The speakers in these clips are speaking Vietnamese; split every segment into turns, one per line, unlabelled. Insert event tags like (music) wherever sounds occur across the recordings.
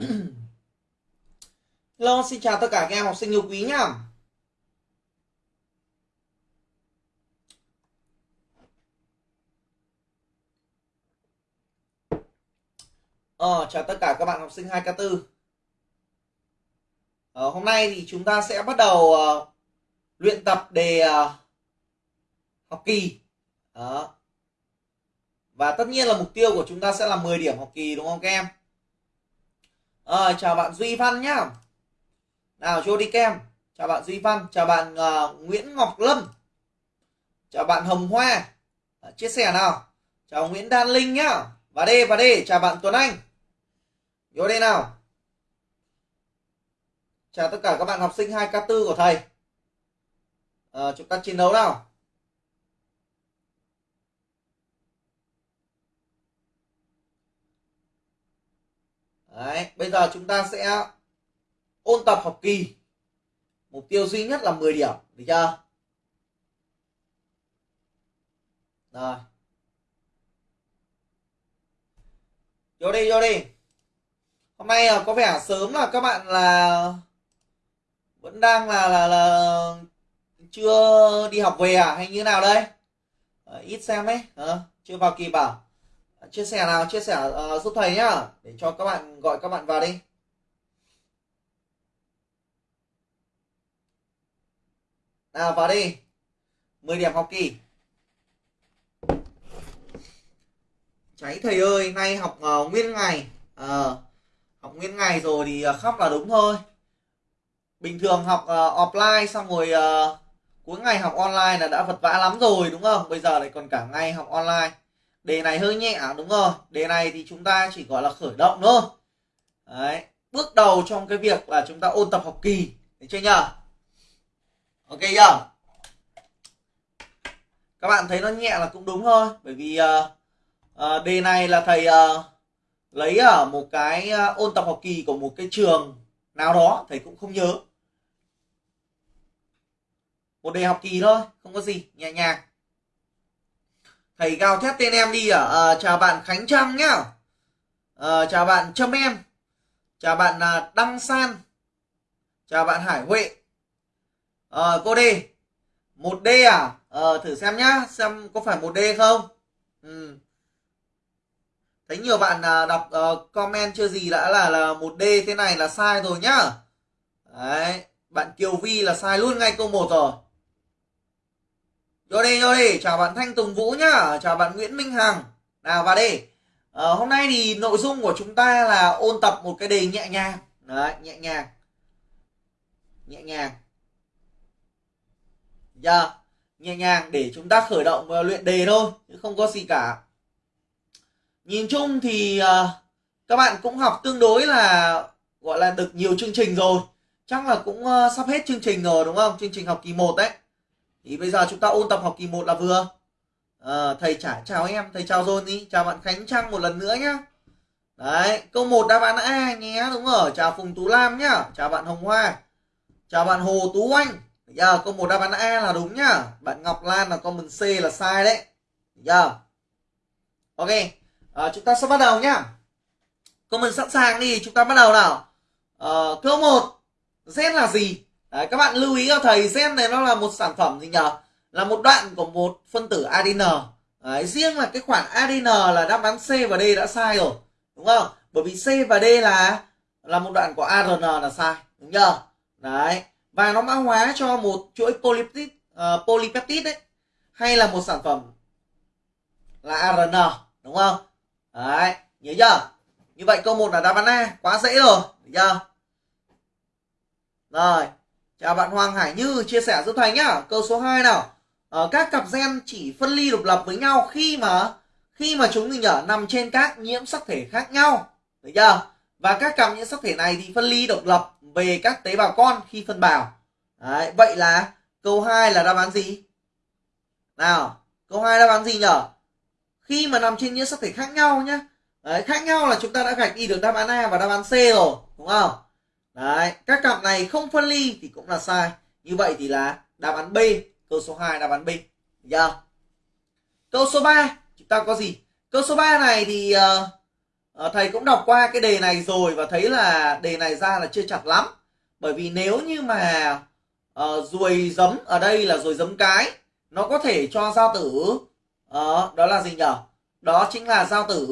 (clears throat) Hello, xin chào tất cả các em học sinh yêu quý nhá. Ờ, chào tất cả các bạn học sinh 2K4. Ờ, hôm nay thì chúng ta sẽ bắt đầu uh, luyện tập đề uh, học kỳ. Đó. Và tất nhiên là mục tiêu của chúng ta sẽ là 10 điểm học kỳ đúng không các em? Ờ, chào bạn Duy Văn nhá. Nào cho đi kem. Chào bạn Duy Văn, chào bạn uh, Nguyễn Ngọc Lâm. Chào bạn Hồng Hoa. À, chia sẻ nào. Chào Nguyễn Đan Linh nhá. Và đây và đây, chào bạn Tuấn Anh. Vô đây nào. Chào tất cả các bạn học sinh 2K4 của thầy. À, chúng ta chiến đấu nào. Đấy, bây giờ chúng ta sẽ ôn tập học kỳ. Mục tiêu duy nhất là 10 điểm, được chưa? Rồi. Vô đi, vô đi. Hôm nay à, có vẻ sớm là các bạn là vẫn đang là là là chưa đi học về à hay như nào đây? À, ít xem ấy, à, chưa vào kỳ à? Chia sẻ nào chia sẻ uh, giúp thầy nhá để cho các bạn gọi các bạn vào đi. Nào vào đi. 10 điểm học kỳ. Cháy thầy ơi nay học uh, nguyên ngày. Uh, học nguyên ngày rồi thì uh, khóc là đúng thôi. Bình thường học uh, offline xong rồi uh, cuối ngày học online là đã vật vã lắm rồi đúng không? Bây giờ lại còn cả ngày học online đề này hơi nhẹ à, đúng rồi. Đề này thì chúng ta chỉ gọi là khởi động thôi. Đấy. Bước đầu trong cái việc là chúng ta ôn tập học kỳ được chưa nhỉ ok chưa các bạn thấy nó nhẹ là cũng đúng thôi bởi vì uh, uh, đề này là thầy uh, lấy ở một cái uh, ôn tập học kỳ của một cái trường nào đó thầy cũng không nhớ. Một đề học kỳ thôi không có gì nhẹ nhàng thầy gào thét tên em đi à, à chào bạn khánh Trâm nhá. À, chào bạn trâm em. Chào bạn à, đăng san. Chào bạn hải huệ. Ờ, à, cô đi một d à? À thử xem nhá xem có phải một d không? Ừ. thấy nhiều bạn à, đọc uh, comment chưa gì đã là là một d thế này là sai rồi nhá. Đấy bạn kiều vi là sai luôn ngay câu một rồi. Vô đi, vô đi. Chào bạn Thanh Tùng Vũ nhá. Chào bạn Nguyễn Minh Hằng. Nào vào đi. À, hôm nay thì nội dung của chúng ta là ôn tập một cái đề nhẹ nhàng. Đấy, nhẹ nhàng. Nhẹ nhàng. Giờ, yeah. nhẹ nhàng để chúng ta khởi động và luyện đề thôi. Chứ không có gì cả. Nhìn chung thì uh, các bạn cũng học tương đối là gọi là được nhiều chương trình rồi. Chắc là cũng uh, sắp hết chương trình rồi đúng không? Chương trình học kỳ 1 đấy thì bây giờ chúng ta ôn tập học kỳ 1 là vừa. À, thầy trả chào em thầy chào rồi đi. Chào bạn khánh trăng một lần nữa nhá. Đấy câu 1 đáp án a nhé đúng rồi. Chào phùng tú lam nhá. Chào bạn hồng hoa. Chào bạn hồ tú anh. Giờ câu 1 đáp án a là đúng nhá. Bạn ngọc lan là comment c là sai đấy. Giờ ok. À, chúng ta sẽ bắt đầu nhá. Comment sẵn sàng đi chúng ta bắt đầu nào. À, câu 1 z là gì? Đấy, các bạn lưu ý cho thầy gen này nó là một sản phẩm gì nhờ? Là một đoạn của một phân tử ADN Đấy, riêng là cái khoản ADN là đáp án C và D đã sai rồi đúng không? Bởi vì C và D là là một đoạn của ARN là sai đúng chưa? Đấy và nó mã hóa cho một chuỗi polypeptide uh, polypeptide đấy hay là một sản phẩm là ARN đúng không? Đấy nhớ chưa? Như vậy câu 1 là đáp án A quá dễ rồi được chưa? Rồi Chào bạn Hoàng Hải Như chia sẻ giúp thầy nhá. Câu số 2 nào. ở các cặp gen chỉ phân ly độc lập với nhau khi mà khi mà chúng mình nhở nằm trên các nhiễm sắc thể khác nhau. Được chưa? Và các cặp nhiễm sắc thể này thì phân ly độc lập về các tế bào con khi phân bào. Đấy, vậy là câu 2 là đáp án gì? Nào, câu 2 đáp án gì nhở? Khi mà nằm trên nhiễm sắc thể khác nhau nhá. Đấy, khác nhau là chúng ta đã gạch đi được đáp án A và đáp án C rồi, đúng không? Đấy, các cặp này không phân ly thì cũng là sai. Như vậy thì là đáp án B, câu số 2 đáp án B. Được chưa? Câu số 3 chúng ta có gì? Câu số 3 này thì uh, thầy cũng đọc qua cái đề này rồi và thấy là đề này ra là chưa chặt lắm bởi vì nếu như mà uh, ruồi giấm ở đây là ruồi giấm cái nó có thể cho giao tử uh, đó là gì nhở đó chính là giao tử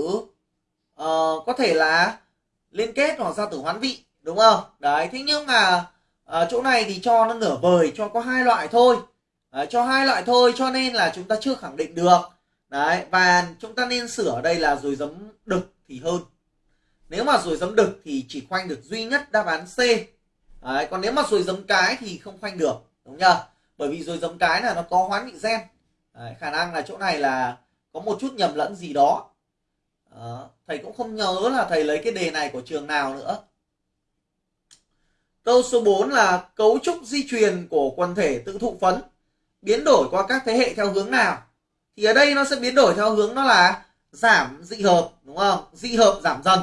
uh, có thể là liên kết hoặc giao tử hoán vị đúng không? Đấy thế nhưng mà à, chỗ này thì cho nó nửa vời cho có hai loại thôi. Đấy, cho hai loại thôi cho nên là chúng ta chưa khẳng định được. Đấy và chúng ta nên sửa ở đây là rồi giấm đực thì hơn. Nếu mà rồi giấm đực thì chỉ khoanh được duy nhất đáp án C. Đấy, còn nếu mà rồi giấm cái thì không khoanh được đúng chưa bởi vì rồi giấm cái là nó có hoán vị gen. Đấy, khả năng là chỗ này là có một chút nhầm lẫn gì đó. Đó. thầy cũng không nhớ là thầy lấy cái đề này của trường nào nữa câu số 4 là cấu trúc di truyền của quần thể tự thụ phấn. Biến đổi qua các thế hệ theo hướng nào? Thì ở đây nó sẽ biến đổi theo hướng nó là giảm dị hợp đúng không? Dị hợp giảm dần.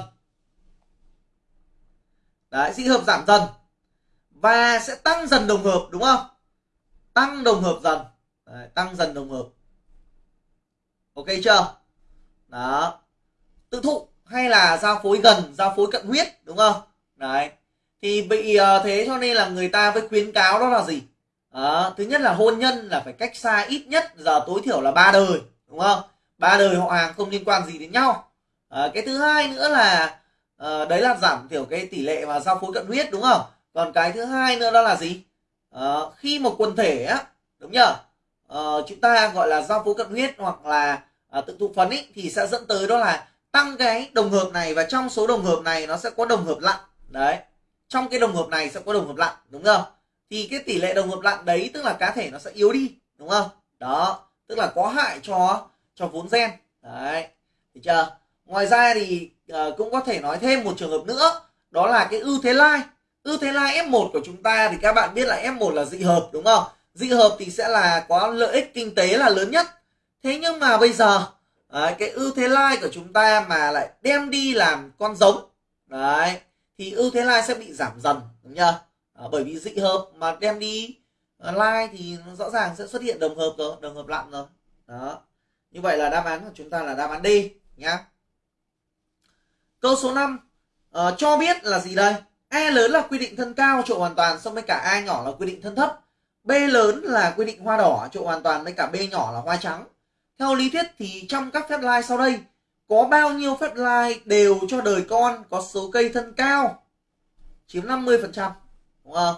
Đấy dị hợp giảm dần. Và sẽ tăng dần đồng hợp đúng không? Tăng đồng hợp dần. Đấy, tăng dần đồng hợp. Ok chưa? Đó. Tự thụ hay là giao phối gần giao phối cận huyết đúng không? Đấy thì bị ờ, thế cho nên là người ta với khuyến cáo đó là gì? À, thứ nhất là hôn nhân là phải cách xa ít nhất giờ tối thiểu là ba đời đúng không? Ba đời họ hàng không liên quan gì đến nhau. À, cái thứ hai nữa là à, đấy là giảm thiểu cái tỷ lệ mà giao phối cận huyết đúng không? Còn cái thứ hai nữa đó là gì? À, khi một quần thể á đúng nhờ? À, chúng ta gọi là giao phối cận huyết hoặc là à, tự thụ phấn ý, thì sẽ dẫn tới đó là tăng cái đồng hợp này và trong số đồng hợp này nó sẽ có đồng hợp lặn. Đấy trong cái đồng hợp này sẽ có đồng hợp lặn đúng không? Thì cái tỷ lệ đồng hợp lặn đấy tức là cá thể nó sẽ yếu đi đúng không? Đó tức là có hại cho cho vốn gen. Đấy được chưa? Ngoài ra thì uh, cũng có thể nói thêm một trường hợp nữa đó là cái ưu thế lai. Ưu thế lai F1 của chúng ta thì các bạn biết là F1 là dị hợp đúng không? Dị hợp thì sẽ là có lợi ích kinh tế là lớn nhất. Thế nhưng mà bây giờ đấy, cái ưu thế lai của chúng ta mà lại đem đi làm con giống đấy thì ưu thế lai sẽ bị giảm dần đúng chưa à, bởi vì dị hợp mà đem đi like lai thì nó rõ ràng sẽ xuất hiện đồng hợp rồi đồng hợp lặn rồi. Đó. Như vậy là đáp án của chúng ta là đáp án D nhá. Câu số 5 à, ờ, cho biết là gì đây? E lớn là quy định thân cao trộn hoàn toàn xong với cả A nhỏ là quy định thân thấp. B lớn là quy định hoa đỏ trộn hoàn toàn với cả B nhỏ là hoa trắng. Theo lý thuyết thì trong các phép lai sau đây có bao nhiêu phép lai đều cho đời con, có số cây thân cao. Chiếm 50% đúng không?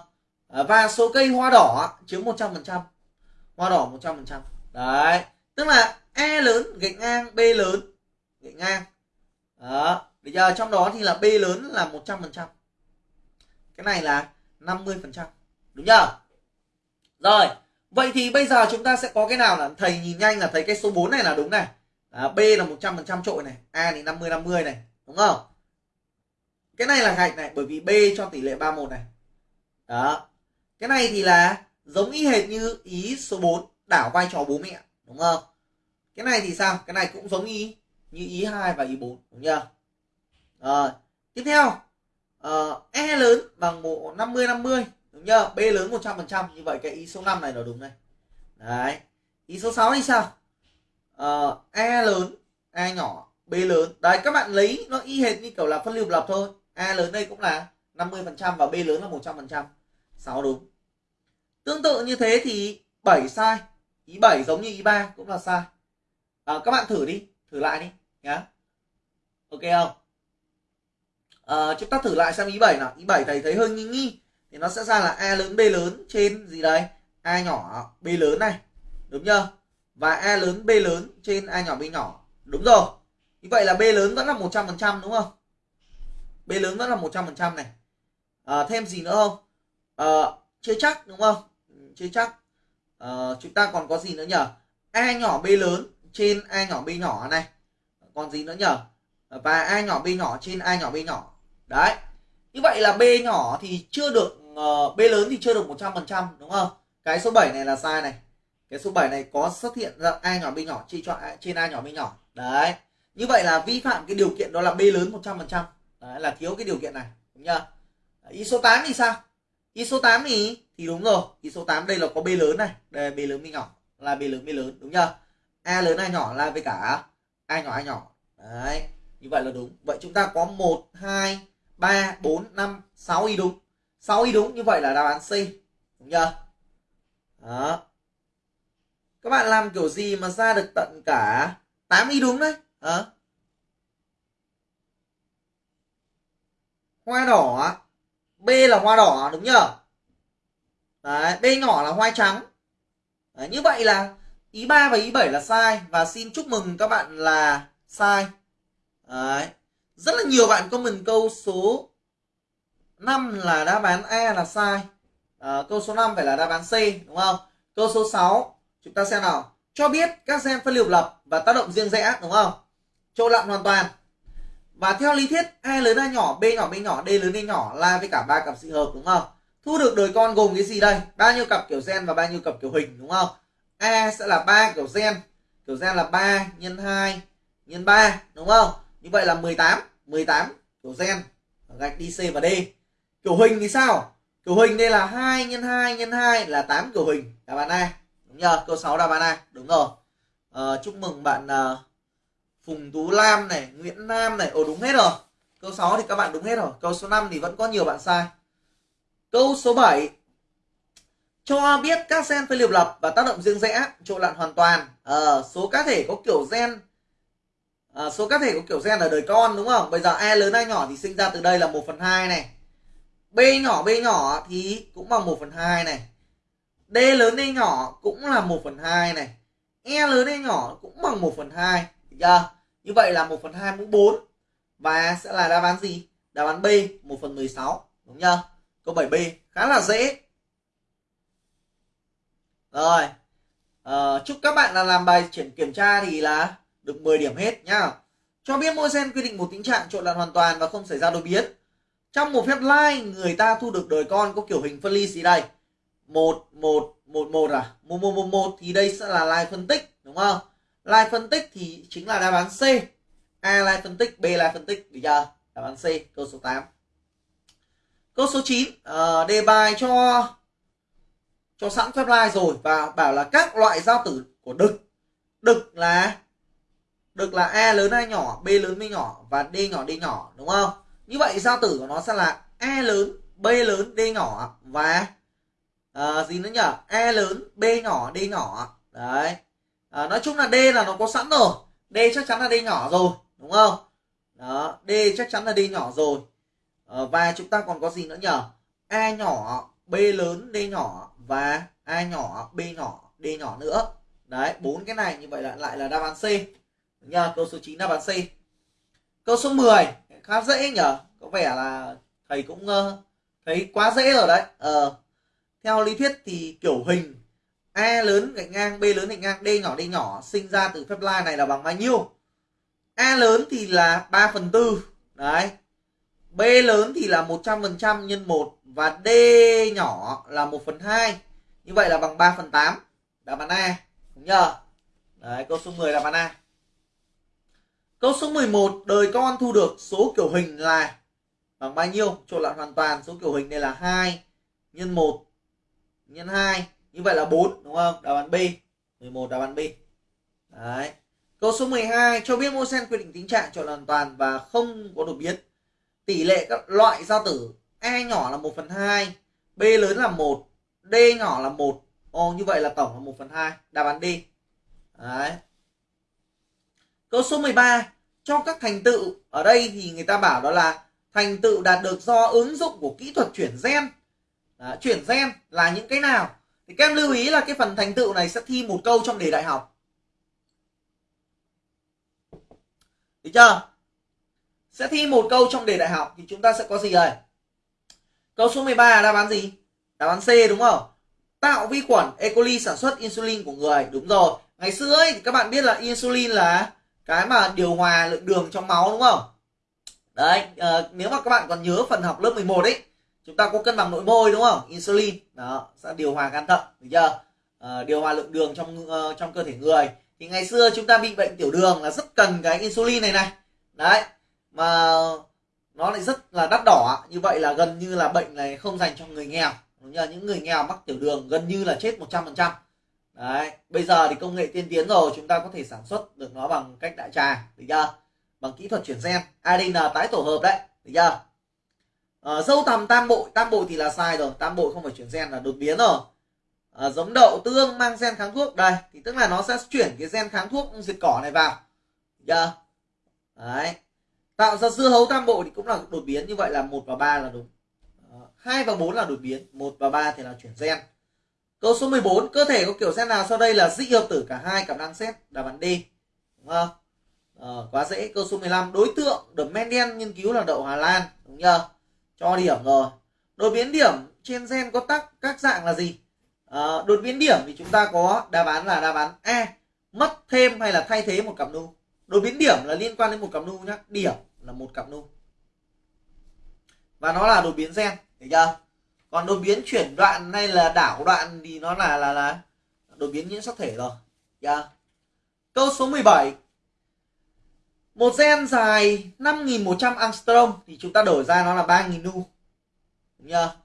À, và số cây hoa đỏ chiếm 100% hoa đỏ 100% đấy, tức là E lớn, gạch ngang, B lớn, gạch ngang. Đó, bây giờ trong đó thì là B lớn là 100% cái này là 50% đúng chưa? Rồi, vậy thì bây giờ chúng ta sẽ có cái nào là thầy nhìn nhanh là thấy cái số 4 này là đúng này à, B là 100% trội này A thì 50 50 này đúng không? Cái này là gạch này bởi vì B cho tỷ lệ 31 này. Đó. Cái này thì là giống y hệt như ý số 4 đảo vai trò bố mẹ đúng không? Cái này thì sao? Cái này cũng giống y như ý 2 và ý 4 đúng chưa? Rồi tiếp theo. Uh, E lớn bằng bộ 50 50 đúng chưa? B lớn 100% như vậy cái ý số 5 này là đúng này. Đấy. Ý số 6 thì sao? Uh, E lớn E nhỏ B lớn. Đấy các bạn lấy nó y hệt như kiểu là phân lưu lập thôi. A lớn đây cũng là 50 phần trăm và B lớn là 100 phần trăm. 6 đúng. Tương tự như thế thì 7 sai. Ý 7 giống như ý 3 cũng là sai. À, các bạn thử đi thử lại đi nhá. Ok không? À, chúng ta thử lại xem ý 7 nào. Ý 7 thầy thấy hơi nghi nghi thì nó sẽ ra là A lớn B lớn trên gì đấy A nhỏ B lớn này. Đúng chưa? Và A lớn B lớn trên A nhỏ B nhỏ. Đúng rồi. Như vậy là B lớn vẫn là 100% đúng không? B lớn vẫn là 100% này. À, thêm gì nữa không? À, chưa chắc đúng không? Chưa chắc. À, chúng ta còn có gì nữa nhỉ A nhỏ B lớn trên A nhỏ B nhỏ này. Còn gì nữa nhỉ và A nhỏ B nhỏ trên A nhỏ B nhỏ. Đấy. Như vậy là B nhỏ thì chưa được uh, B lớn thì chưa được 100% đúng không? Cái số 7 này là sai này cái số 7 này có xuất hiện ra A nhỏ B nhỏ chia cho A, trên A nhỏ B nhỏ. Đấy. Như vậy là vi phạm cái điều kiện đó là B lớn 100% đấy là thiếu cái điều kiện này đúng chưa? Ý số 8 thì sao? Ý số 8 thì thì đúng rồi. Ý số 8 đây là có B lớn này. Đây là B lớn B nhỏ là B lớn B lớn đúng chưa? A lớn A nhỏ là với cả A nhỏ A nhỏ. Đấy như vậy là đúng. Vậy chúng ta có 1 2 3 4 5 6 y đúng. 6 y đúng như vậy là đáp án C đúng chưa? Đó các bạn làm kiểu gì mà ra được tận cả 8 y đúng đấy? Hả? Hoa đỏ B là hoa đỏ đúng nhở đấy, B nhỏ là hoa trắng. Đấy, như vậy là ý 3 và ý 7 là sai và xin chúc mừng các bạn là sai. Đấy. rất là nhiều bạn comment câu số 5 là đáp án A là sai. À, câu số 5 phải là đáp án C đúng không? Câu số 6 chúng ta xem nào. Cho biết các gen phân liều lập và tác động riêng rẽ đúng không? Trộn lặn hoàn toàn. Và theo lý thuyết, A lớn A nhỏ, B nhỏ B nhỏ, D lớn D nhỏ là với cả ba cặp dị hợp, đúng không? Thu được đời con gồm cái gì đây? Bao nhiêu cặp kiểu gen và bao nhiêu cặp kiểu hình, đúng không? A sẽ là ba kiểu gen. Kiểu gen là 3 nhân 2 nhân 3 đúng không? Như vậy là 18 18 kiểu gen. Gạch đi C và D. Kiểu hình thì sao? Kiểu hình đây là 2 nhân 2 nhân 2 là 8 kiểu hình. Đáp án A đúng nhờ câu 6 đáp án A đúng rồi. À, chúc mừng bạn uh, Phùng Tú Lam này Nguyễn Nam này. Ồ đúng hết rồi. Câu 6 thì các bạn đúng hết rồi. Câu số 5 thì vẫn có nhiều bạn sai. Câu số 7 cho biết các gen phân liệp lập và tác động riêng rẽ trộn lặn hoàn toàn. À, số cá thể có kiểu gen à, số cá thể có kiểu gen ở đời con đúng không? Bây giờ a lớn a nhỏ thì sinh ra từ đây là 1 phần 2 này. B nhỏ b nhỏ thì cũng bằng 1 phần 2 này d lớn hay nhỏ cũng là 1 phần 2 này. E lớn hay nhỏ cũng bằng 1 phần 2 được chưa? Như vậy là 1 phần 2 mũ 4 và sẽ là đáp án gì? Đáp án B 1 phần 16 đúng chưa? Câu 7B khá là dễ. Rồi à, chúc các bạn là làm bài chuyển kiểm tra thì là được 10 điểm hết nhá. Cho biết mỗi gen quy định một tình trạng trộn lẫn hoàn toàn và không xảy ra đột biến. Trong một phép like người ta thu được đời con có kiểu hình phân ly gì đây? Một một một một à? Một một một một thì đây sẽ là line phân tích đúng không? Line phân tích thì chính là đáp án C. A line phân tích B line phân tích. Được chưa? Đáp án C câu số 8 câu số 9 uh, ờ, đề bài cho cho sẵn phép line rồi và bảo là các loại giao tử của đực. Đực là đực là a lớn a nhỏ? B lớn b nhỏ? Và d nhỏ d nhỏ đúng không? Như vậy giao tử của nó sẽ là a lớn b lớn d nhỏ. Và à, gì nữa nhỉ e lớn b nhỏ d nhỏ. Đấy. À, nói chung là d là nó có sẵn rồi. D chắc chắn là d nhỏ rồi đúng không? Đó d chắc chắn là d nhỏ rồi. À, và chúng ta còn có gì nữa nhỉ a e nhỏ b lớn d nhỏ và a nhỏ b nhỏ d nhỏ nữa. Đấy bốn cái này như vậy là lại là đáp án c. Nha câu số 9 đáp án c. Câu số 10 khá dễ nhở? Có vẻ là thầy cũng uh, thấy quá dễ rồi đấy. Uh, theo lý thuyết thì kiểu hình a lớn gạch ngang, b lớn gạch ngang, d nhỏ d nhỏ sinh ra từ phép line này là bằng bao nhiêu? A lớn thì là 3 phần tư, đấy. B lớn thì là 100% nhân 1 và d nhỏ là 1 phần 2 như vậy là bằng 3 phần 8 đáp án A, đúng nhờ? Đấy, câu số 10 đáp án A. Câu số 11 đời con thu được số kiểu hình là bằng bao nhiêu? Trộn lại hoàn toàn, số kiểu hình đây là 2 nhân 1 nhân 2 như vậy là 4 đúng không? Đáp án B. 11 đáp án B. Đấy. Câu số 12 cho biết mô sen quy định tính trạng trộn hoàn toàn và không có đột biến. Tỷ lệ các loại giao tử A nhỏ là 1 phần 2 B lớn là 1 D nhỏ là 1 Ồ như vậy là tổng là 1 phần 2 Đáp án D. Đấy. Câu số 13 Cho các thành tựu. Ở đây thì người ta bảo đó là Thành tựu đạt được do ứng dụng của kỹ thuật chuyển gen. Đó, Chuyển gen là những cái nào Thì các em lưu ý là cái phần thành tựu này sẽ thi một câu trong đề đại học Được chưa? Sẽ thi một câu trong đề đại học Thì chúng ta sẽ có gì đây? Câu số 13 là đáp án gì? Đáp án C đúng không? Tạo vi khuẩn E. coli sản xuất insulin của người. Đúng rồi. Ngày xưa ấy thì các bạn biết là insulin là cái mà điều hòa lượng đường trong máu đúng không? Đấy, à, nếu mà các bạn còn nhớ phần học lớp 11 ấy, chúng ta có cân bằng nội môi đúng không? Insulin đó sẽ điều hòa gan thận, được chưa? À, điều hòa lượng đường trong uh, trong cơ thể người. Thì ngày xưa chúng ta bị bệnh tiểu đường là rất cần cái insulin này này. Đấy. Mà nó lại rất là đắt đỏ như vậy là gần như là bệnh này không dành cho người nghèo đúng như những người nghèo mắc tiểu đường gần như là chết 100% đấy bây giờ thì công nghệ tiên tiến rồi chúng ta có thể sản xuất được nó bằng cách đại trà được chưa bằng kỹ thuật chuyển gen ADN tái tổ hợp đấy được chưa à, dâu tằm tam bội. Tam bội thì là sai rồi. Tam bội không phải chuyển gen là đột biến rồi. À, giống đậu tương mang gen kháng thuốc. Đây thì tức là nó sẽ chuyển cái gen kháng thuốc diệt cỏ này vào. Được chưa? Đấy. Tạo ra dưa hấu tam bội thì cũng là đột biến. Như vậy là một và ba là đúng. Ờ, hai và bốn là đột biến. Một và ba thì là chuyển gen. Câu số 14 cơ thể có kiểu gen nào sau đây là dị hợp tử cả hai? Cặp năng xét đáp án D đúng không? À, quá dễ. Câu số 15 đối tượng được Mendel nghiên cứu là đậu Hà Lan. Đúng chưa? Cho điểm rồi. Đột biến điểm trên gen có tác các dạng là gì? À, đột biến điểm thì chúng ta có đáp án là đáp án A mất thêm hay là thay thế một cặp nu. Đột biến điểm là liên quan đến một cặp nu nhé điểm là một cặp nu. Và nó là đột biến gen thấy chưa? Còn đột biến chuyển đoạn hay là đảo đoạn thì nó là là là đột biến nhiễm sắc thể rồi. Yeah. câu số 17 một gen dài 5100 angstrom thì chúng ta đổi ra nó là 3000 nu. Đúng chưa?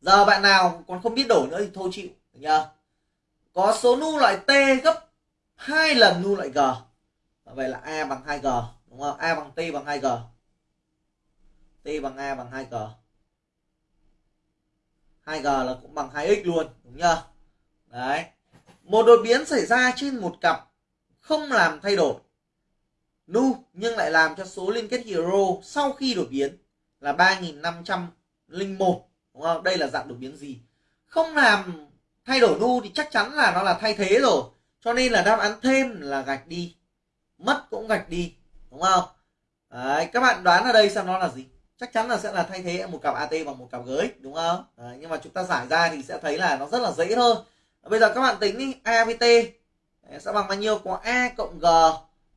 Giờ bạn nào còn không biết đổi nữa thì thôi chịu. Đúng chưa? Có số nu loại t gấp 2 lần nu loại g. Vậy là a bằng 2g đúng không? A bằng t bằng 2g t bằng a bằng 2g 2g là cũng bằng 2x luôn. Đúng chưa? Đấy. Một đột biến xảy ra trên một cặp không làm thay đổi nu nhưng lại làm cho số liên kết hero sau khi đột biến là 3501 đúng không? Đây là dạng đột biến gì? Không làm thay đổi nu thì chắc chắn là nó là thay thế rồi. Cho nên là đáp án thêm là gạch đi. Mất cũng gạch đi đúng không? Đấy, các bạn đoán ở đây xem nó là gì. Chắc chắn là sẽ là thay thế một cặp AT bằng một cặp GX đúng không? Đấy, nhưng mà chúng ta giải ra thì sẽ thấy là nó rất là dễ thôi. Bây giờ các bạn tính đi A với T. Sẽ bằng bao nhiêu? Có A cộng G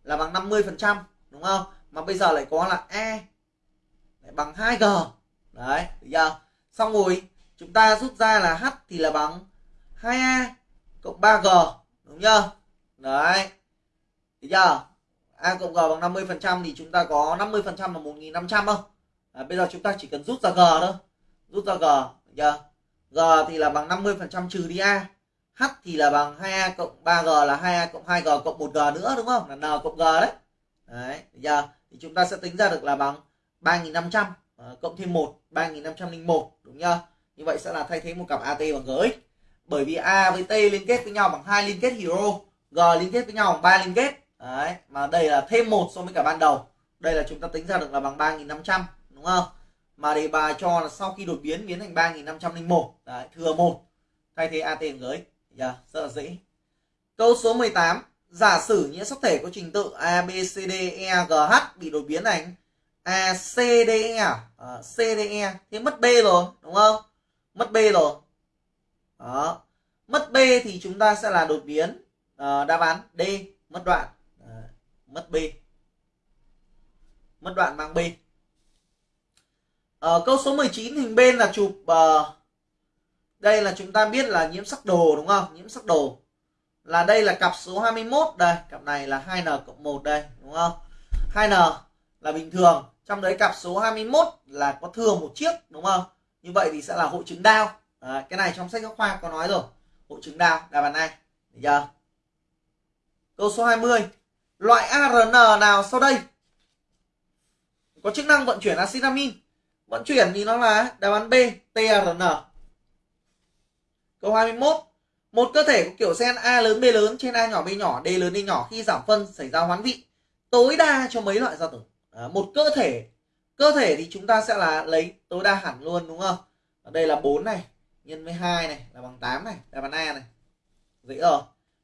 là bằng 50 phần trăm đúng không? Mà bây giờ lại có là E lại bằng 2G đấy được chưa? Xong rồi chúng ta rút ra là H thì là bằng 2A e cộng 3G đúng chưa? Đấy được chưa? A cộng G bằng 50 phần trăm thì chúng ta có 50 phần trăm là 1500 không? À, bây giờ chúng ta chỉ cần rút ra g thôi. Rút ra g chưa? G thì là bằng 50 phần trăm trừ đi a h thì là bằng 2a cộng 3g là 2a cộng 2g cộng 1g nữa đúng không? Là n cộng g đấy. Đấy giờ thì chúng ta sẽ tính ra được là bằng 3.500 ờ, cộng thêm 1 3.501 đúng chưa? Như vậy sẽ là thay thế một cặp AT bằng GX bởi vì A với T liên kết với nhau bằng hai liên kết hero G liên kết với nhau bằng ba liên kết. Đấy mà đây là thêm một so với cả ban đầu. Đây là chúng ta tính ra được là bằng 3.500 đúng không? Mà đề bài cho là sau khi đột biến biến thành 3501 đấy, thừa một thay thế AT bằng GX yeah, rất là dễ. Câu số 18 giả sử những sắc thể có trình tự A B C D E G H bị đột biến thành A C D E à, ờ, C D E. Thế mất B rồi đúng không? Mất B rồi. Đó. Mất B thì chúng ta sẽ là đột biến. Uh, đáp án D mất đoạn. À, mất B. Mất đoạn mang B. Ở câu số 19 hình bên là chụp uh, đây là chúng ta biết là nhiễm sắc đồ đúng không? Nhiễm sắc đồ là đây là cặp số 21 đây, cặp này là 2n cộng 1 đây đúng không? 2n là bình thường, trong đấy cặp số 21 là có thừa một chiếc đúng không? Như vậy thì sẽ là hội chứng đau. À, cái này trong sách giáo khoa có nói rồi. Hội chứng đau đáp án này. Được chưa? Câu số 20. Loại ARN nào sau đây có chức năng vận chuyển axit amin vận chuyển thì nó là đáp án B TRN câu 21 một cơ thể có kiểu gen A lớn B lớn trên A nhỏ B nhỏ D lớn D nhỏ khi giảm phân xảy ra hoán vị tối đa cho mấy loại giao tử à, một cơ thể. Cơ thể thì chúng ta sẽ là lấy tối đa hẳn luôn đúng không? Ở đây là 4 này nhân với 2 này là bằng 8 này đáp án A này. Dễ rồi.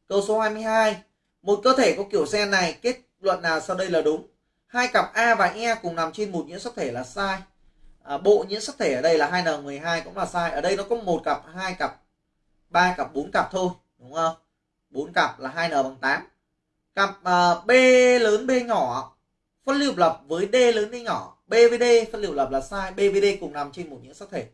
Câu số 22 một cơ thể có kiểu gen này kết luận nào sau đây là đúng. Hai cặp A và E cùng nằm trên một nhiễm sắc thể là sai. À, bộ nhiễm sắc thể ở đây là 2n12 cũng là sai. Ở đây nó có một cặp hai cặp ba cặp bốn cặp thôi đúng không? Bốn cặp là 2n bằng 8 cặp uh, B lớn B nhỏ phân lưu lập với D lớn D nhỏ. B với D phân lưu lập là sai B với D cùng nằm trên một nhiễm sắc thể.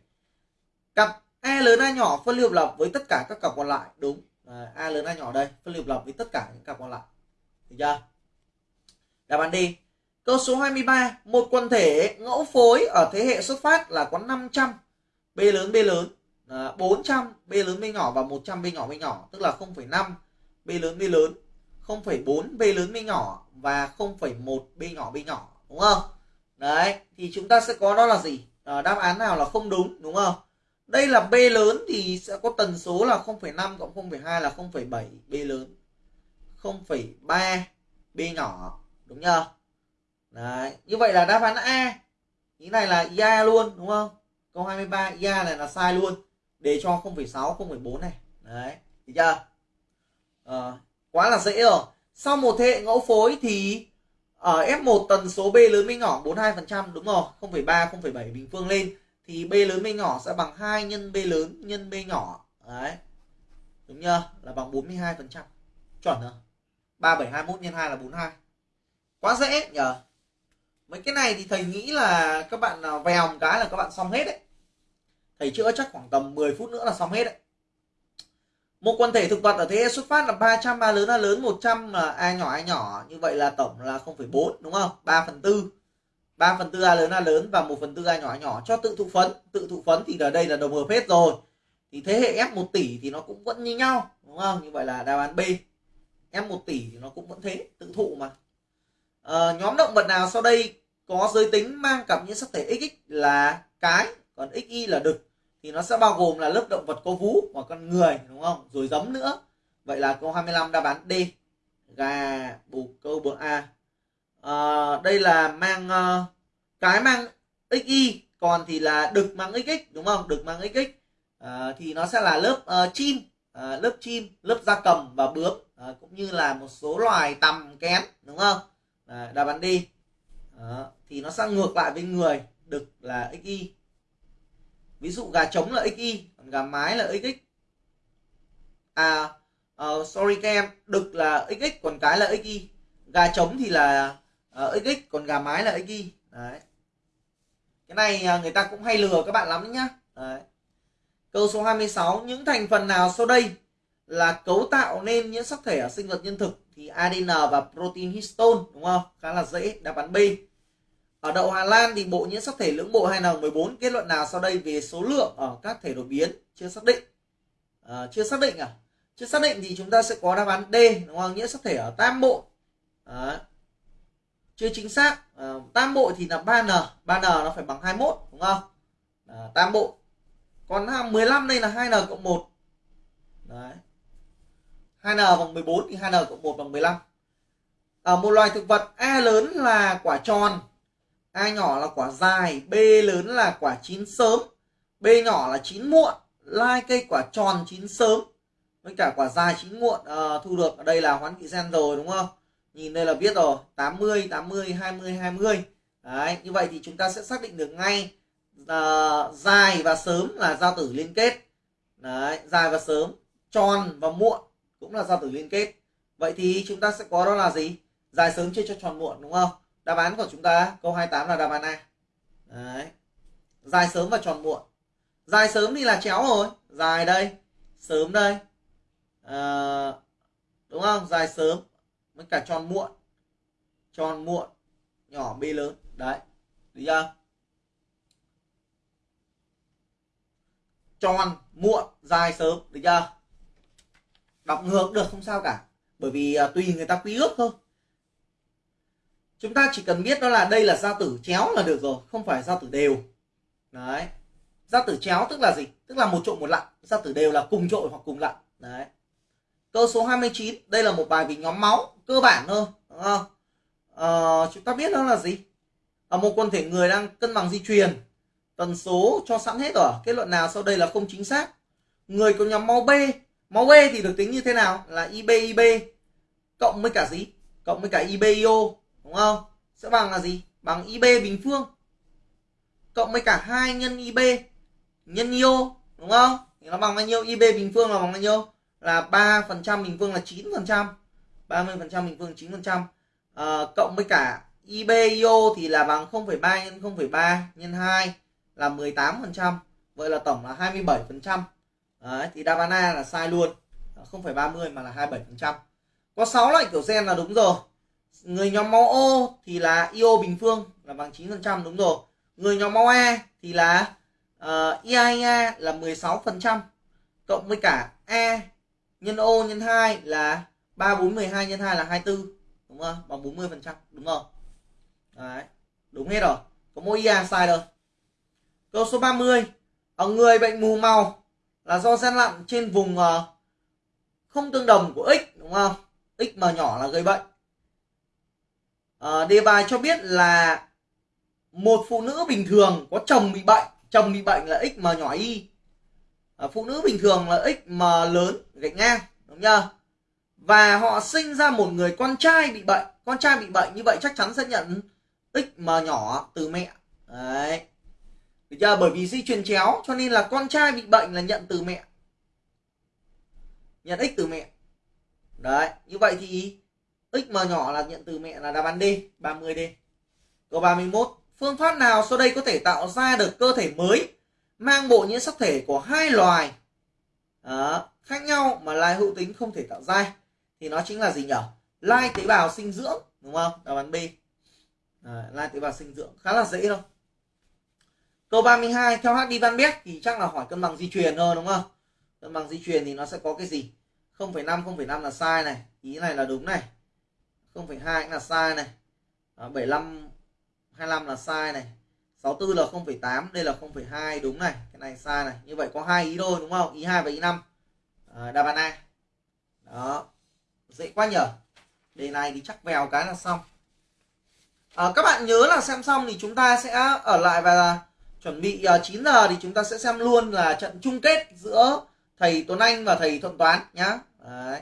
Cặp E lớn A nhỏ phân lưu lập với tất cả các cặp còn lại đúng. À, A lớn A nhỏ đây phân lưu lập với tất cả những cặp còn lại. Được chưa? Đáp án đi Câu số 23, một quần thể ngẫu phối ở thế hệ xuất phát là có 500 B lớn B lớn, Ờ, 400 B lớn B nhỏ và 100 B nhỏ B nhỏ, tức là 0,5 B lớn B lớn, 0,4 B lớn B nhỏ và 0,1 B nhỏ B nhỏ đúng không? Đấy, thì chúng ta sẽ có đó là gì? À, đáp án nào là không đúng đúng không? Đây là B lớn thì sẽ có tần số là 0,5 cộng 0,2 là 0,7 B lớn. 0,3 B nhỏ đúng chưa? Đấy, như vậy là đáp án A. Ý này là IA luôn đúng không? Câu 23 IA này là sai luôn. Để cho 0,6 0,4 này. Đấy, được chưa? À, quá là dễ rồi. Sau một thế hệ ngẫu phối thì ở F1 tần số B lớn với nhỏ 42% đúng rồi, 0,3 0,7 bình phương lên thì B lớn với nhỏ sẽ bằng 2 nhân B lớn nhân B nhỏ. Đấy. Đúng chưa? Là bằng 42%. Chuẩn rồi. 3721 nhân 2 là 42. Quá dễ nhờ. Mấy cái này thì thầy nghĩ là các bạn vèo một cái là các bạn xong hết đấy. Thầy chữa chắc khoảng tầm 10 phút nữa là xong hết đấy. Một quần thể thực vật ở thế xuất phát là 300 A lớn A lớn 100 là A nhỏ A nhỏ. Như vậy là tổng là 0,4 đúng không? 3 phần 4 3 phần 4 A lớn A lớn và 1 phần 4 A nhỏ A nhỏ. Cho tự thụ phấn. Tự thụ phấn thì ở đây là đồng hợp hết rồi. Thì thế hệ F 1 tỷ thì nó cũng vẫn như nhau đúng không? Như vậy là đáp án B. F 1 tỷ thì nó cũng vẫn thế tự thụ mà. À, nhóm động vật nào sau đây có giới tính mang cặp những sắc thể XX là cái còn XY là đực? Thì nó sẽ bao gồm là lớp động vật có vú và con người đúng không? Rồi giấm nữa. Vậy là câu 25 đáp án D. Gà bù câu bờ A. À, đây là mang uh, cái mang XY còn thì là đực mang XX đúng không? Đực mang XX à, ờ, thì nó sẽ là lớp uh, chim. À, lớp chim lớp gia cầm và bướm. À, cũng như là một số loài tầm kén đúng không? À, đáp án đi à, thì nó sẽ ngược lại với người đực là xy ví dụ gà trống là xy còn gà mái là xx à uh, sorry các em đực là xx còn cái là xy gà trống thì là ờ, uh, xx còn gà mái là xy đấy cái này ờ, người ta cũng hay lừa các bạn lắm nhá đấy. câu số 26 những thành phần nào sau đây là cấu tạo nên những sắc thể ở sinh vật nhân thực thì ADN và protein histone đúng không? Khá là dễ, đáp án B. Ở đậu Hà Lan thì bộ nhiễm sắc thể lưỡng bộ 2N14 kết luận nào sau đây về số lượng ở các thể đột biến chưa xác định. À, chưa xác định à? Chưa xác định thì chúng ta sẽ có đáp án D đúng không? Nhiễm sắc thể ở tam bộ. À, chưa chính xác. À, tam bộ thì là 3N, 3N nó phải bằng 21 đúng không? À, tam bộ. Còn 15 đây là 2N cộng 1. Đấy. 2n bằng 14 thì 2n cộng 1 bằng 15 ở à, một loài thực vật A lớn là quả tròn A nhỏ là quả dài B lớn là quả chín sớm B nhỏ là chín muộn lai cây quả tròn chín sớm. Với cả quả dài chín muộn à, thu được ở đây là hoán vị gen rồi đúng không? Nhìn đây là biết rồi 80 80 20 20 đấy như vậy thì chúng ta sẽ xác định được ngay à, dài và sớm là giao tử liên kết. Đấy dài và sớm tròn và muộn cũng là giao tử liên kết. Vậy thì chúng ta sẽ có đó là gì? Dài sớm chia cho tròn muộn đúng không? Đáp án của chúng ta câu 28 là đáp án A. Đấy. Dài sớm và tròn muộn. Dài sớm thì là chéo rồi. Dài đây sớm đây. À, đúng không? Dài sớm với cả tròn muộn. Tròn muộn nhỏ b lớn. Đấy. Được chưa? Tròn muộn dài sớm. Được chưa? Đọc ngược được không sao cả. Bởi vì à, tùy người ta quy ước thôi chúng ta chỉ cần biết đó là đây là giao tử chéo là được rồi, không phải giao tử đều. Đấy. Giao tử chéo tức là gì? Tức là một trộn một lặn. Giao tử đều là cùng trội hoặc cùng lặn. Đấy. Câu số 29 đây là một bài về nhóm máu, cơ bản thôi, đúng không? Ờ, chúng ta biết đó là gì? Ở một quần thể người đang cân bằng di truyền, tần số cho sẵn hết rồi. Kết luận nào sau đây là không chính xác? Người có nhóm máu B máu B thì được tính như thế nào? Là IB IB cộng với cả gì? Cộng với cả IBIO đúng không? Sẽ bằng là gì? Bằng IB bình phương. Cộng với cả hai nhân IB nhân IO đúng không? Thì nó bằng bao nhiêu? IB bình phương là bằng bao nhiêu? Là 3 phần trăm bình phương là 9 phần trăm. 30 phần trăm bình phương 9 phần trăm. À, cộng với cả IB IO thì là bằng 0,3 nhân 0,3 nhân 2 là 18 phần trăm. Vậy là tổng là 27 phần trăm. Đấy, thì đáp án A là sai luôn. Không phải 30 mà là 27 phần trăm. Có 6 loại kiểu gen là đúng rồi người nhóm máu O thì là IO bình phương là bằng 9% đúng rồi. Người nhóm máu A thì là uh, IAIA là 16% cộng với cả A nhân O nhân 2 là 3 4 12 nhân 2 là 24 đúng không? Bằng 40% đúng không? Đấy đúng hết rồi. Có mỗi ia sai rồi câu số 30 ở người bệnh mù màu là do gian lặn trên vùng uh, không tương đồng của x đúng không? X mà nhỏ là gây bệnh à, đề bài cho biết là một phụ nữ bình thường có chồng bị bệnh chồng bị bệnh là x mà nhỏ y. À, phụ nữ bình thường là x mà lớn gạch ngang đúng chưa và họ sinh ra một người con trai bị bệnh. Con trai bị bệnh như vậy chắc chắn sẽ nhận x mà nhỏ từ mẹ. Đấy. Được chưa? Bởi vì di truyền chéo cho nên là con trai bị bệnh là nhận từ mẹ. Nhận x từ mẹ. Đấy như vậy thì x mà nhỏ là nhận từ mẹ là đáp án D 30D câu 31 phương pháp nào sau đây có thể tạo ra được cơ thể mới mang bộ nhiễm sắc thể của hai loài à, khác nhau mà lai hữu tính không thể tạo ra? Thì nó chính là gì nhỉ lai tế bào sinh dưỡng đúng không? Đáp án B. À, lai tế bào sinh dưỡng khá là dễ thôi. Câu 32 theo HD Van Beck thì chắc là hỏi cân bằng di truyền thôi đúng không? Cân bằng di truyền thì nó sẽ có cái gì? 0,5 0,5 là sai này ý này là đúng này. 0,2 cũng là sai này. À, 75 25 là sai này. 64 là 0,8 đây là 0,2 đúng này. Cái này sai này. Như vậy có hai ý thôi đúng không? Ý 2 và ý 5 à, ờ, đáp án A. Đó. Dễ quá nhở. Đề này thì chắc vèo cái là xong. À, các bạn nhớ là xem xong thì chúng ta sẽ ở lại và chuẩn bị ờ, uh, 9 giờ thì chúng ta sẽ xem luôn là trận chung kết giữa thầy Tuấn Anh và thầy Thuận Toán nhá. Đấy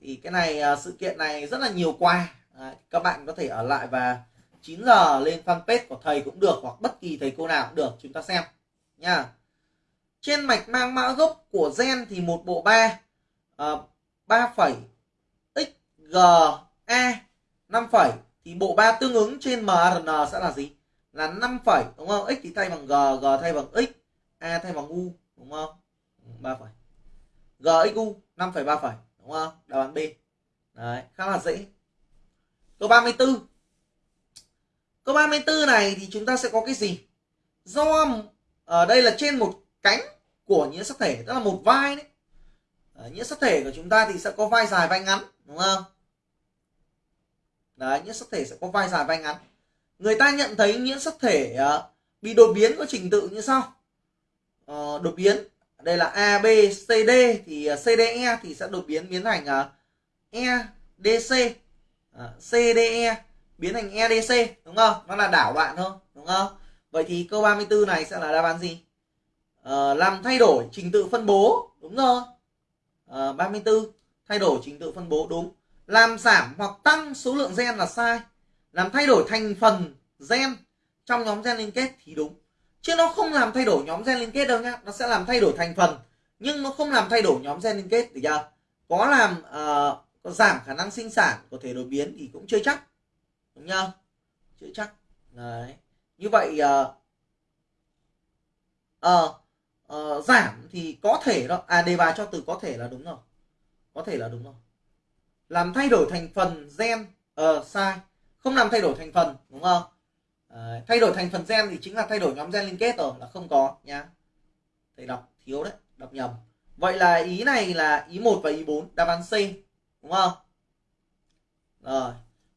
thì cái này à, sự kiện này rất là nhiều quà Đấy. các bạn có thể ở lại và 9 giờ lên fanpage của thầy cũng được hoặc bất kỳ thầy cô nào cũng được chúng ta xem nha. Trên mạch mang mã gốc của gen thì một bộ 3 uh, 3 phẩy x g a 5 phẩy. Thì bộ 3 tương ứng trên mRN sẽ là gì? Là 5 phẩy đúng không? X thì thay bằng g g thay bằng x a thay bằng u đúng không? Ừ, 3 phẩy. G x u 5 phẩy 3 phẩy đúng không? Đáp án B. Đấy khá là dễ. Câu 34 câu 34 này thì chúng ta sẽ có cái gì? Do ở đây là trên một cánh của nhiễm sắc thể tức là một vai đấy. Ở nhiễm sắc thể của chúng ta thì sẽ có vai dài vai ngắn đúng không? Đấy nhiễm sắc thể sẽ có vai dài vai ngắn. Người ta nhận thấy nhiễm sắc thể uh, bị đột biến có trình tự như sau. Uh, đột biến đây là A B C D. Thì à, uh, CDE thì sẽ đột biến biến thành uh, EDC d CDE à, biến thành EDC đúng không? Nó là đảo bạn thôi đúng không? Vậy thì câu 34 này sẽ là đáp án gì? À, làm thay đổi trình tự phân bố đúng rồi. Ờ, à, 34 thay đổi trình tự phân bố đúng. Làm giảm hoặc tăng số lượng gen là sai. Làm thay đổi thành phần gen trong nhóm gen liên kết thì đúng chứ nó không làm thay đổi nhóm gen liên kết đâu nhá. Nó sẽ làm thay đổi thành phần. Nhưng nó không làm thay đổi nhóm gen liên kết thì chưa? Có làm uh, có giảm khả năng sinh sản có thể đột biến thì cũng chưa chắc. Đúng nhá chưa chắc. Đấy. Như vậy uh, uh, uh, giảm thì có thể đó. À đề bài cho từ có thể là đúng rồi. Có thể là đúng rồi. Làm thay đổi thành phần gen uh, sai. Không làm thay đổi thành phần đúng không? Ờ, thay đổi thành phần gen thì chính là thay đổi nhóm gen liên kết rồi là không có nhá. Thầy đọc thiếu đấy đọc nhầm. Vậy là ý này là ý 1 và ý 4 đáp án C đúng không? Rồi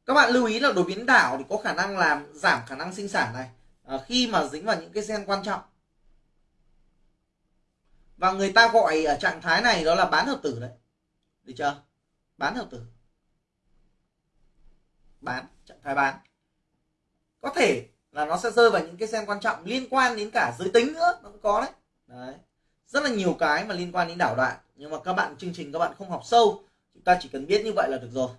các bạn lưu ý là đột biến đảo thì có khả năng làm giảm khả năng sinh sản này. À, khi mà dính vào những cái gen quan trọng. Và người ta gọi ở trạng thái này đó là bán hợp tử đấy. Được chưa? Bán hợp tử. Bán trạng thái bán. Có thể là nó sẽ rơi vào những cái gen quan trọng liên quan đến cả giới tính nữa nó cũng có đấy. Đấy. Rất là nhiều cái mà liên quan đến đảo đoạn nhưng mà các bạn chương trình các bạn không học sâu chúng ta chỉ cần biết như vậy là được rồi.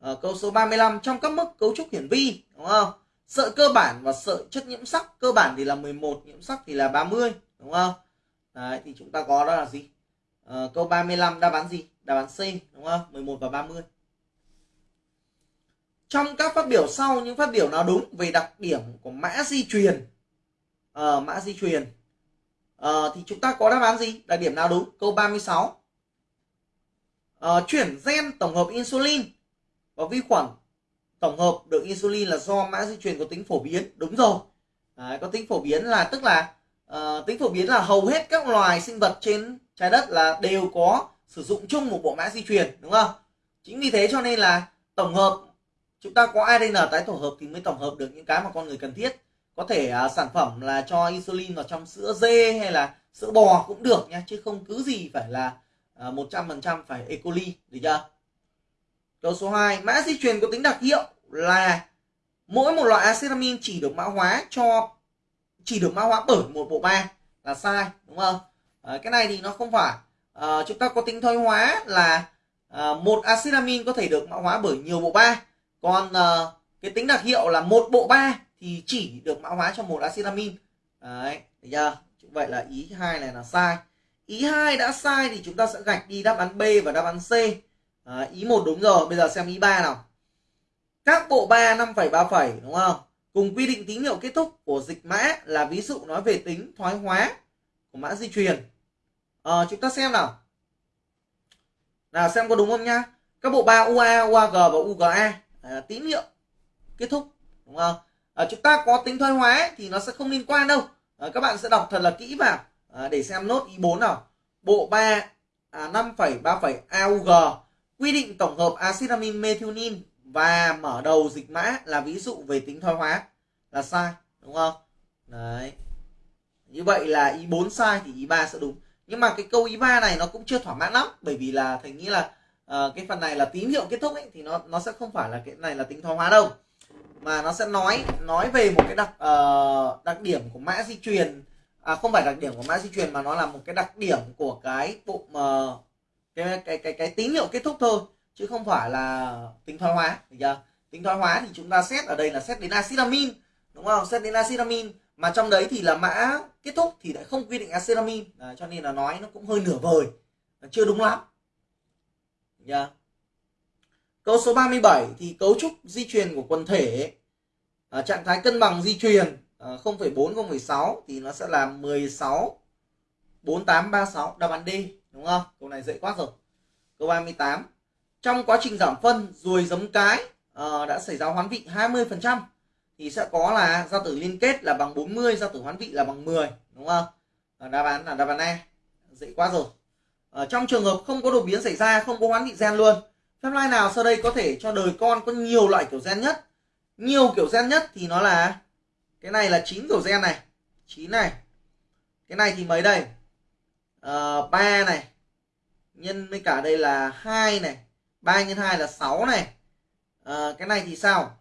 À, câu số 35 trong các mức cấu trúc hiển vi đúng không? Sợi cơ bản và sợi chất nhiễm sắc. Cơ bản thì là 11 nhiễm sắc thì là 30 đúng không? Đấy thì chúng ta có đó là gì? À, câu 35 đáp án gì? Đáp án C đúng không? 11 và 30 trong các phát biểu sau những phát biểu nào đúng về đặc điểm của mã di truyền? À, mã di truyền. À, thì chúng ta có đáp án gì? Đặc điểm nào đúng? Câu 36 à, ờ, chuyển gen tổng hợp insulin và vi khuẩn tổng hợp được insulin là do mã di truyền có tính phổ biến. Đúng rồi. Đấy, có tính phổ biến là tức là uh, tính phổ biến là hầu hết các loài sinh vật trên trái đất là đều có sử dụng chung một bộ mã di truyền đúng không? Chính vì thế cho nên là tổng hợp chúng ta có ADN tái tổ hợp thì mới tổng hợp được những cái mà con người cần thiết. Có thể à, sản phẩm là cho insulin vào trong sữa dê hay là sữa bò cũng được nha chứ không cứ gì phải là à, một trăm phần trăm phải E. coli được chưa? Câu số 2 mã di truyền có tính đặc hiệu là mỗi một loại acetamin chỉ được mã hóa cho chỉ được mã hóa bởi một bộ ba là sai đúng không? À, cái này thì nó không phải. À, chúng ta có tính thoái hóa là à, một amin có thể được mã hóa bởi nhiều bộ ba còn uh, cái tính đặc hiệu là một bộ ba thì chỉ được mã hóa cho một acetamin. Đấy thấy chưa? Vậy là ý hai này là sai. Ý hai đã sai thì chúng ta sẽ gạch đi đáp án B và đáp án C. À, ý một đúng rồi. Bây giờ xem ý ba nào. Các bộ ba năm phẩy ba phẩy đúng không? Cùng quy định tín hiệu kết thúc của dịch mã là ví dụ nói về tính thoái hóa của mã di truyền. À, chúng ta xem nào. Nào xem có đúng không nhá? Các bộ ba UA, UAG và UGA là tín hiệu kết thúc đúng không? À, chúng ta có tính thoái hóa thì nó sẽ không liên quan đâu. À, các bạn sẽ đọc thật là kỹ vào à, để xem nốt ý 4 nào. Bộ 3 à, 5,3 AUG quy định tổng hợp axit amin methionine và mở đầu dịch mã là ví dụ về tính thoái hóa là sai đúng không? Đấy. Như vậy là ý 4 sai thì ý 3 sẽ đúng. Nhưng mà cái câu ý 3 này nó cũng chưa thỏa mãn lắm bởi vì là thầy nghĩ là Ờ, cái phần này là tín hiệu kết thúc ấy thì nó nó sẽ không phải là cái này là tính thoái hóa đâu. Mà nó sẽ nói nói về một cái đặc uh, đặc điểm của mã di truyền. À, không phải đặc điểm của mã di truyền mà nó là một cái đặc điểm của cái bộ uh, cái, cái cái cái tín hiệu kết thúc thôi chứ không phải là tính thoái hóa được chưa? Tính thoái hóa thì chúng ta xét ở đây là xét đến acetamin đúng không? Xét đến acetamin mà trong đấy thì là mã kết thúc thì lại không quy định acetamin. À, cho nên là nói nó cũng hơi nửa vời chưa đúng lắm nhá chưa Câu số 37 thì cấu trúc di truyền của quần thể à, trạng thái cân bằng di truyền à, 0,4 0,6 thì nó sẽ là 16 4836 đáp án D đúng không? Câu này dễ quá rồi. Câu 38. Trong quá trình giảm phân ruồi giấm cái à, đã xảy ra hoán vị 20% thì sẽ có là gia tử liên kết là bằng 40, gia tử hoán vị là bằng 10 đúng không? À, đáp án là đáp án E. Dễ quá rồi ở trong trường hợp không có đột biến xảy ra, không có hoán vị gen luôn Phép lai nào sau đây có thể cho đời con có nhiều loại kiểu gen nhất? Nhiều kiểu gen nhất thì nó là cái này là chín kiểu gen này. chín này. Cái này thì mấy đây? Uh, này. Nhân với cả đây là hai này. ba nhân hai là 6 này. à, cái này thì sao?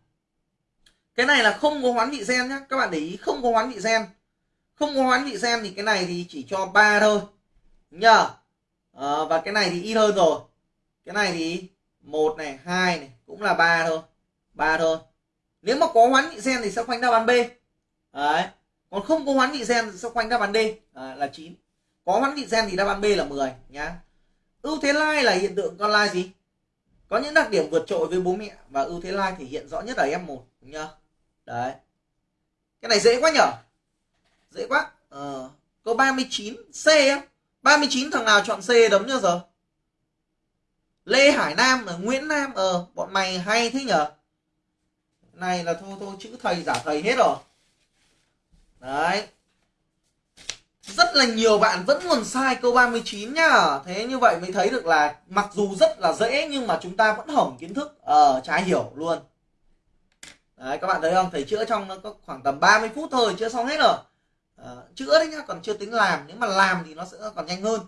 Cái này là không có hoán vị gen nhá. Các bạn để ý không có hoán vị gen. Không có hoán vị gen thì cái này thì chỉ cho ba thôi. Nhờ à, và cái này thì ít hơn rồi. Cái này thì một này hai này cũng là ba thôi. Ba thôi. Nếu mà có hoán vị sen thì sẽ khoanh đáp án b. Đấy. Còn không có hoán vị sen thì sẽ khoanh đáp án d. À, là 9 có hoán vị sen thì đáp án b là 10 nhá. Ưu thế lai là hiện tượng con lai gì? Có những đặc điểm vượt trội với bố mẹ và ưu thế lai thể hiện rõ nhất ở em một nhá đấy. Cái này dễ quá nhở? Dễ quá. Ờ, câu 39 c á. 39 thằng nào chọn c đấm nhá giờ? Lê Hải Nam ở Nguyễn Nam ờ bọn mày hay thế nhở? Này là thôi thôi, chữ thầy giả thầy hết rồi. Đấy. Rất là nhiều bạn vẫn còn sai câu 39 nhá. Thế như vậy mới thấy được là mặc dù rất là dễ nhưng mà chúng ta vẫn hỏng kiến thức ờ trái hiểu luôn. Đấy, các bạn thấy không? Thầy chữa trong nó có khoảng tầm 30 phút thôi, chữa xong hết rồi à, chữa đấy nhá còn chưa tính làm nếu mà làm thì nó sẽ còn nhanh hơn.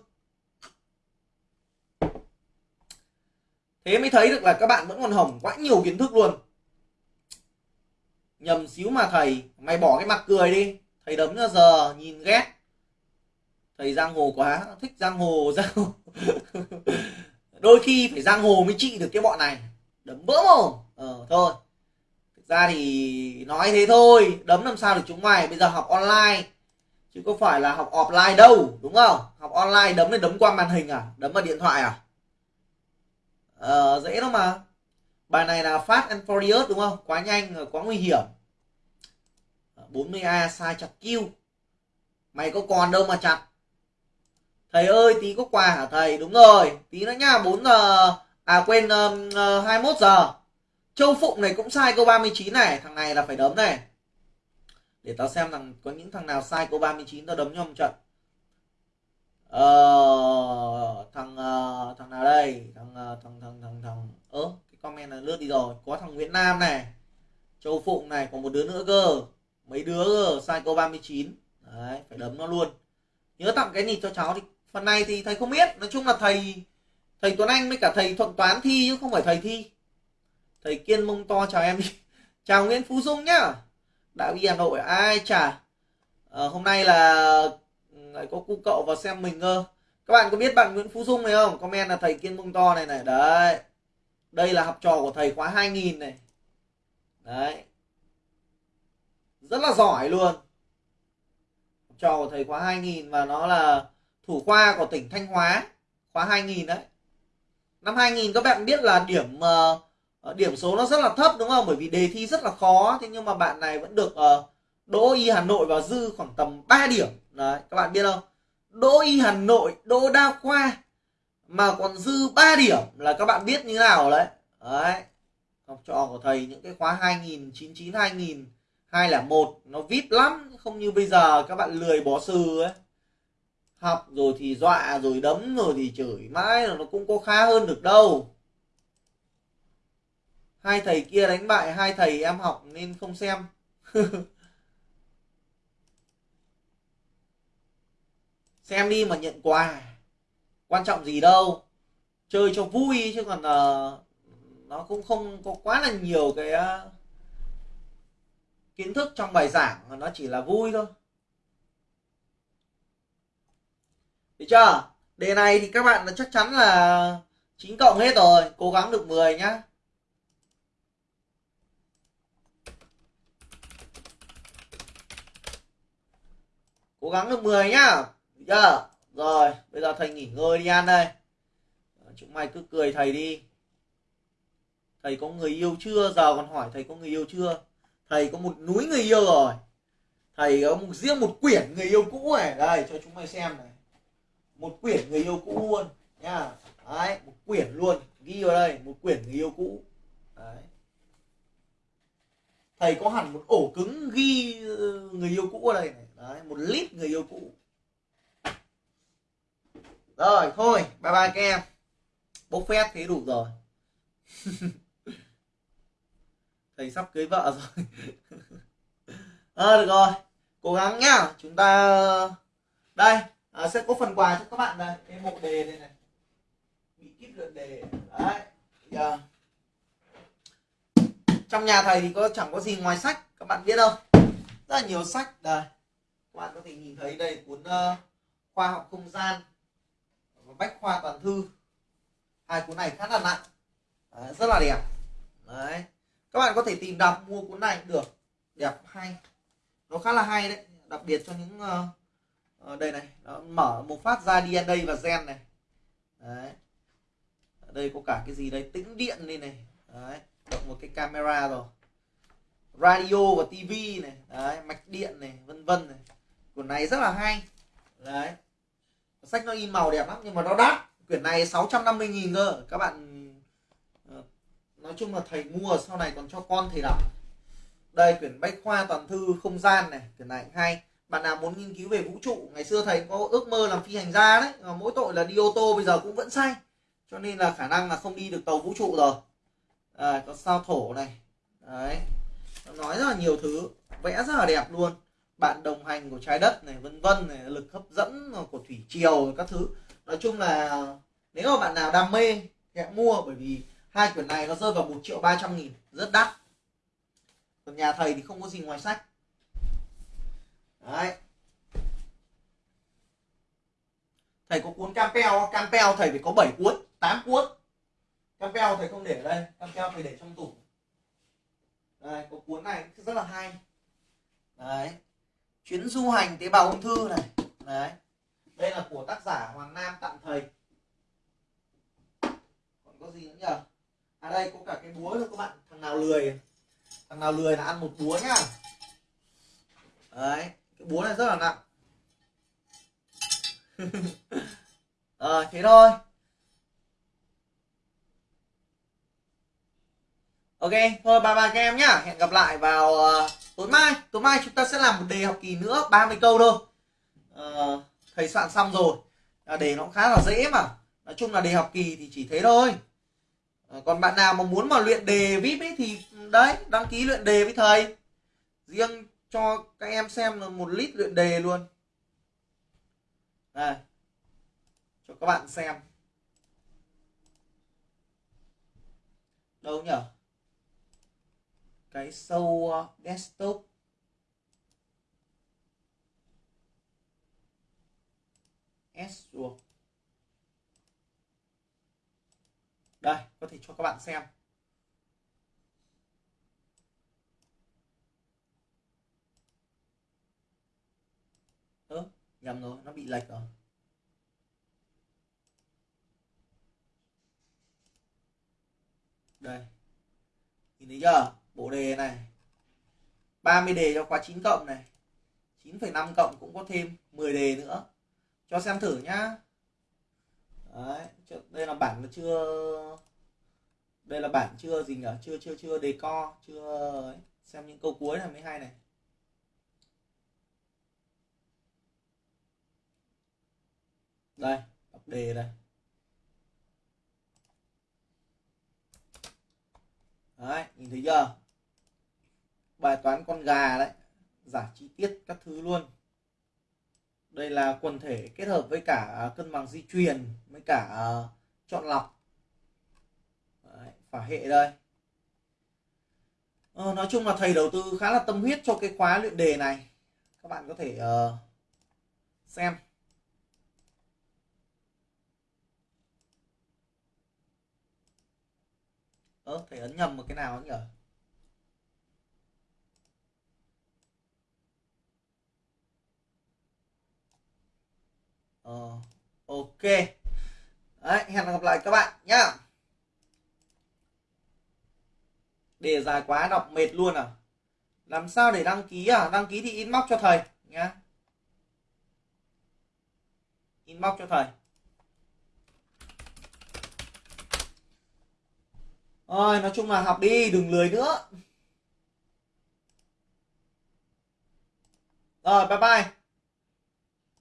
Thế mới thấy được là các bạn vẫn còn hỏng quá nhiều kiến thức luôn. Nhầm xíu mà thầy mày bỏ cái mặt cười đi. Thầy đấm ra giờ nhìn ghét. Thầy giang hồ quá thích giang hồ (laughs) giang hồ. Đôi khi phải giang hồ mới trị được cái bọn này. Đấm bỡ mồm. Ờ thôi. Thực ra thì nói thế thôi đấm làm sao được chúng mày? Bây giờ học online chứ có phải là học offline đâu đúng không? Học online đấm lên đấm qua màn hình à? Đấm vào điện thoại à? Ờ, dễ lắm mà. Bài này là Fast and Furious đúng không? Quá nhanh quá nguy hiểm. Ờ, 40A sai chặt kêu mày có còn đâu mà chặt. Thầy ơi tí có quà hả thầy? Đúng rồi tí nữa nhá 4 giờ à quên uh, ờ, 21 giờ. Châu Phụng này cũng sai câu 39 này thằng này là phải đấm này để tao xem rằng có những thằng nào sai câu 39 tao đấm cho một trận. Ờ, thằng uh, thằng nào đây? Thằng uh, thằng thằng thằng thằng ớ cái comment là lướt đi rồi. Có thằng Nguyễn Nam này Châu Phụng này còn một đứa nữa cơ. Mấy đứa cơ câu 39 đấy phải đấm nó luôn. Nhớ tặng cái nịt cho cháu thì phần này thì thầy không biết. Nói chung là thầy thầy Tuấn Anh với cả thầy Thuận Toán thi chứ không phải thầy thi. Thầy Kiên mông to chào em (laughs) chào Nguyễn Phú Dung nhá đã ghi Hà Nội ai chả. À, hôm nay là ừ, lại có cu cậu vào xem mình cơ. Các bạn có biết bạn Nguyễn Phú Dung này không? Comment là thầy Kiên mông to này này. Đấy. Đây là học trò của thầy khóa 2000 này. Đấy. Rất là giỏi luôn. Học trò của thầy khóa 2000 và nó là thủ khoa của tỉnh Thanh Hóa. Khóa 2000 đấy. Năm 2000 các bạn biết là điểm uh, Ờ, điểm số nó rất là thấp đúng không? Bởi vì đề thi rất là khó thế nhưng mà bạn này vẫn được uh, đỗ y Hà Nội và dư khoảng tầm 3 điểm. Đấy các bạn biết không? Đỗ y Hà Nội đỗ đa khoa mà còn dư 3 điểm là các bạn biết như nào đấy? Đấy học trò của thầy những cái khóa 2099 2000 201 nó vip lắm không như bây giờ các bạn lười bỏ sư ấy. Học rồi thì dọa rồi đấm rồi thì chửi mãi là nó cũng có khá hơn được đâu hai thầy kia đánh bại hai thầy em học nên không xem. (laughs) Xem đi mà nhận quà. Quan trọng gì đâu. Chơi cho vui chứ còn uh, nó cũng không có quá là nhiều cái uh, kiến thức trong bài giảng mà nó chỉ là vui thôi. Được chưa? Đề này thì các bạn chắc chắn là chín cộng hết rồi. Cố gắng được 10 nhá. Cố gắng được 10 nhá. Được chưa? Rồi, bây giờ thầy nghỉ ngơi đi ăn đây ờ, chúng mày cứ cười thầy đi. Thầy có người yêu chưa? Giờ còn hỏi thầy có người yêu chưa? Thầy có một núi người yêu rồi. Thầy có một, riêng một quyển người yêu cũ này. Đây, cho chúng mày xem này. Một quyển người yêu cũ luôn nha đấy, một quyển luôn. Ghi vào đây, một quyển người yêu cũ. Đấy. Thầy có hẳn một ổ cứng ghi ờ, người yêu cũ ở đây này đấy một lít người yêu cũ. Rồi thôi bye bye các em. Bốc phét thế đủ rồi. (laughs) Thầy sắp cưới vợ rồi. À, (laughs) được rồi. Cố gắng nhá. Chúng ta đây à, sẽ có phần quà cho các bạn đây. Cái bộ đề này này. Bị kíp lượt đề. Đấy giờ. Trong nhà thầy thì có chẳng có gì ngoài sách các bạn biết không rất là nhiều sách. Đây các bạn có thể nhìn thấy đây cuốn uh, khoa học không gian và bách khoa toàn thư. Hai cuốn này khá là nặng. Đấy, rất là đẹp. Đấy. Các bạn có thể tìm đọc mua cuốn này cũng được. Đẹp hay. Nó khá là hay đấy. Đặc biệt cho những uh, đây này. Nó mở một phát ra DNA và gen này. Đấy. Ở đây có cả cái gì đây? Tĩnh điện đây này. Đấy. Cộng một cái camera rồi. Radio và tivi này. Đấy mạch điện này vân vân này cuốn này rất là hay. Đấy. Sách nó in màu đẹp lắm nhưng mà nó đắt. Quyển này 650 nghìn cơ. Các bạn ờ, nói chung là thầy mua sau này còn cho con thầy đọc. Đây quyển bách khoa toàn thư không gian này quyển này hay. Bạn nào muốn nghiên cứu về vũ trụ ngày xưa thầy có ước mơ làm phi hành gia đấy mà mỗi tội là đi ô tô bây giờ cũng vẫn sai cho nên là khả năng là không đi được tàu vũ trụ rồi. À, có sao thổ này. Đấy. Nó nói rất là nhiều thứ vẽ rất là đẹp luôn bạn đồng hành của trái đất này, vân vân này, lực hấp dẫn của thủy triều, các thứ. Nói chung là nếu mà bạn nào đam mê thì hãy mua, bởi vì hai quyển này nó rơi vào một triệu ba trăm nghìn, rất đắt. Còn nhà thầy thì không có gì ngoài sách. Đấy. Thầy có cuốn campeo campeo thầy phải có 7 cuốn 8 cuốn. Campeo thầy không để ở đây campeo thầy để trong tủ. Đây, có cuốn này rất là hay. Đấy chuyến du hành tế bào ung thư này. Đấy. Đây là của tác giả hoàng nam tặng thầy còn có gì nữa nhờ? À đây có cả cái búa nữa các bạn. Thằng nào lười? Thằng nào lười là ăn một búa nhá. Đấy cái búa này rất là nặng. (laughs) Ờ à, thế thôi. Ok thôi ba ba các em nhá. Hẹn gặp lại vào uh, tối mai tối mai chúng ta sẽ làm một đề học kỳ nữa 30 câu thôi. À, thầy soạn xong rồi. À, đề nó cũng khá là dễ mà. Nói chung là đề học kỳ thì chỉ thế thôi. À, còn bạn nào mà muốn mà luyện đề vip ấy thì ừ, đấy đăng ký luyện đề với thầy. Riêng cho các em xem là một lít luyện đề luôn. Đây. Cho các bạn xem. Đâu nhỉ cái show desktop S đây, có thể cho các bạn xem. Ơ, nhầm rồi, nó bị lệch rồi. Đây. Nhìn thấy chưa? Bộ đề này. 30 đề cho khóa 9 cộng này. 9,5 cộng cũng có thêm 10 đề nữa. Cho xem thử nhá. Đấy, đây là bản mà chưa đây là bản chưa gì nhỉ? Chưa chưa chưa đề co chưa xem những câu cuối là mới hay này. Đây đọc đề đây. Đấy nhìn thấy chưa? Bài toán con gà đấy giải chi tiết các thứ luôn. Đây là quần thể kết hợp với cả à, cân bằng di truyền với cả à, chọn lọc. Đấy, phả hệ đây. Ờ, nói chung là thầy đầu tư khá là tâm huyết cho cái khóa luyện đề này. Các bạn có thể uh, xem. Ơ thầy ấn nhầm một cái nào nhỉ ờ, ok. Đấy, hẹn gặp lại các bạn nhá. Đề dài quá đọc mệt luôn à. Làm sao để đăng ký à? Đăng ký thì inbox cho thầy nhá. Inbox cho thầy. Rồi, nói chung là học đi, đừng lười nữa. Rồi, bye bye.